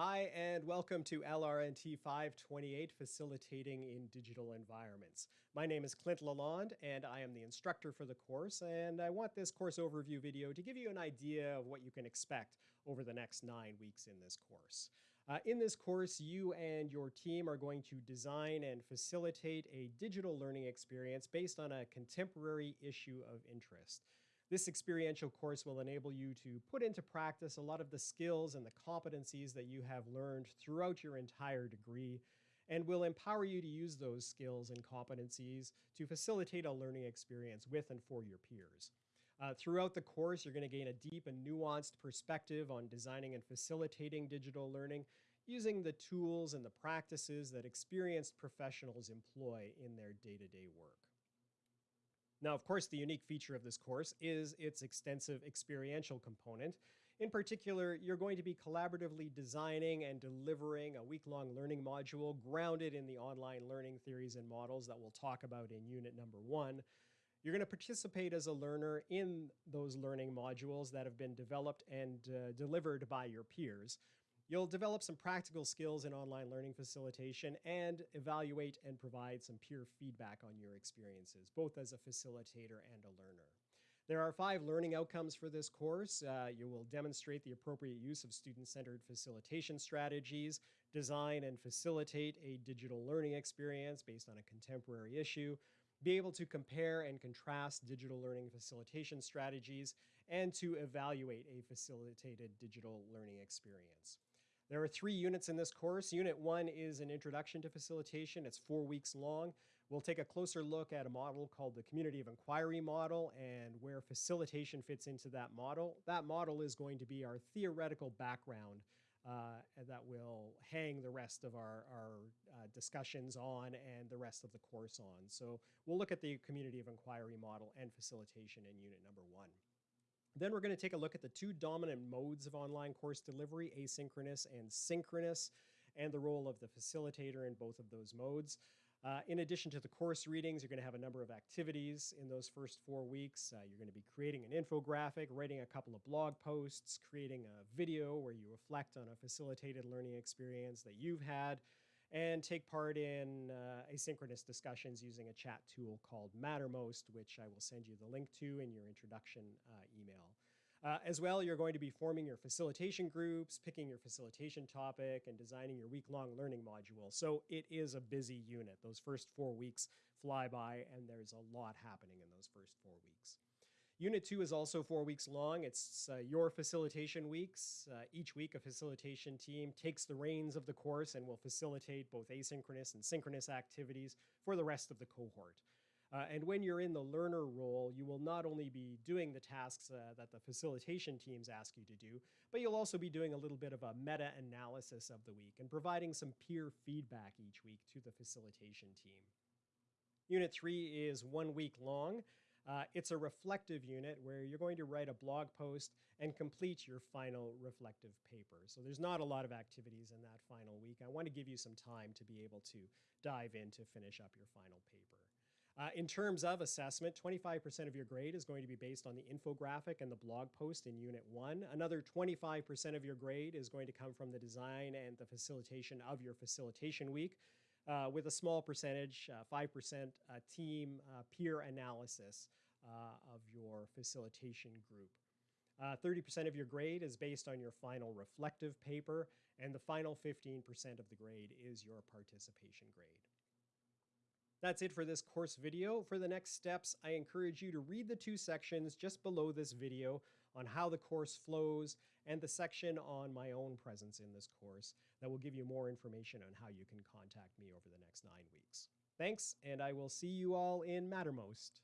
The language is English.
Hi, and welcome to LRNT 528, Facilitating in Digital Environments. My name is Clint Lalonde, and I am the instructor for the course, and I want this course overview video to give you an idea of what you can expect over the next nine weeks in this course. Uh, in this course, you and your team are going to design and facilitate a digital learning experience based on a contemporary issue of interest. This experiential course will enable you to put into practice a lot of the skills and the competencies that you have learned throughout your entire degree and will empower you to use those skills and competencies to facilitate a learning experience with and for your peers. Uh, throughout the course, you're going to gain a deep and nuanced perspective on designing and facilitating digital learning using the tools and the practices that experienced professionals employ in their day-to-day -day work. Now, of course, the unique feature of this course is its extensive experiential component. In particular, you're going to be collaboratively designing and delivering a week-long learning module grounded in the online learning theories and models that we'll talk about in unit number one. You're going to participate as a learner in those learning modules that have been developed and uh, delivered by your peers. You'll develop some practical skills in online learning facilitation and evaluate and provide some peer feedback on your experiences, both as a facilitator and a learner. There are five learning outcomes for this course. Uh, you will demonstrate the appropriate use of student-centered facilitation strategies, design and facilitate a digital learning experience based on a contemporary issue, be able to compare and contrast digital learning facilitation strategies, and to evaluate a facilitated digital learning experience. There are three units in this course. Unit one is an introduction to facilitation. It's four weeks long. We'll take a closer look at a model called the community of inquiry model and where facilitation fits into that model. That model is going to be our theoretical background uh, that will hang the rest of our, our uh, discussions on and the rest of the course on. So we'll look at the community of inquiry model and facilitation in unit number one. Then we're going to take a look at the two dominant modes of online course delivery, asynchronous and synchronous, and the role of the facilitator in both of those modes. Uh, in addition to the course readings, you're going to have a number of activities in those first four weeks. Uh, you're going to be creating an infographic, writing a couple of blog posts, creating a video where you reflect on a facilitated learning experience that you've had, and take part in uh, asynchronous discussions using a chat tool called Mattermost, which I will send you the link to in your introduction uh, email. Uh, as well, you're going to be forming your facilitation groups, picking your facilitation topic, and designing your week-long learning module. So it is a busy unit. Those first four weeks fly by, and there's a lot happening in those first four weeks. Unit two is also four weeks long. It's uh, your facilitation weeks. Uh, each week, a facilitation team takes the reins of the course and will facilitate both asynchronous and synchronous activities for the rest of the cohort. Uh, and when you're in the learner role, you will not only be doing the tasks uh, that the facilitation teams ask you to do, but you'll also be doing a little bit of a meta-analysis of the week and providing some peer feedback each week to the facilitation team. Unit three is one week long. Uh, it's a reflective unit where you're going to write a blog post and complete your final reflective paper. So there's not a lot of activities in that final week. I want to give you some time to be able to dive in to finish up your final paper. Uh, in terms of assessment, 25% of your grade is going to be based on the infographic and the blog post in Unit 1. Another 25% of your grade is going to come from the design and the facilitation of your facilitation week uh, with a small percentage, 5% uh, uh, team uh, peer analysis of your facilitation group. 30% of your grade is based on your final reflective paper, and the final 15% of the grade is your participation grade. That's it for this course video. For the next steps, I encourage you to read the two sections just below this video on how the course flows and the section on my own presence in this course that will give you more information on how you can contact me over the next nine weeks. Thanks, and I will see you all in Mattermost.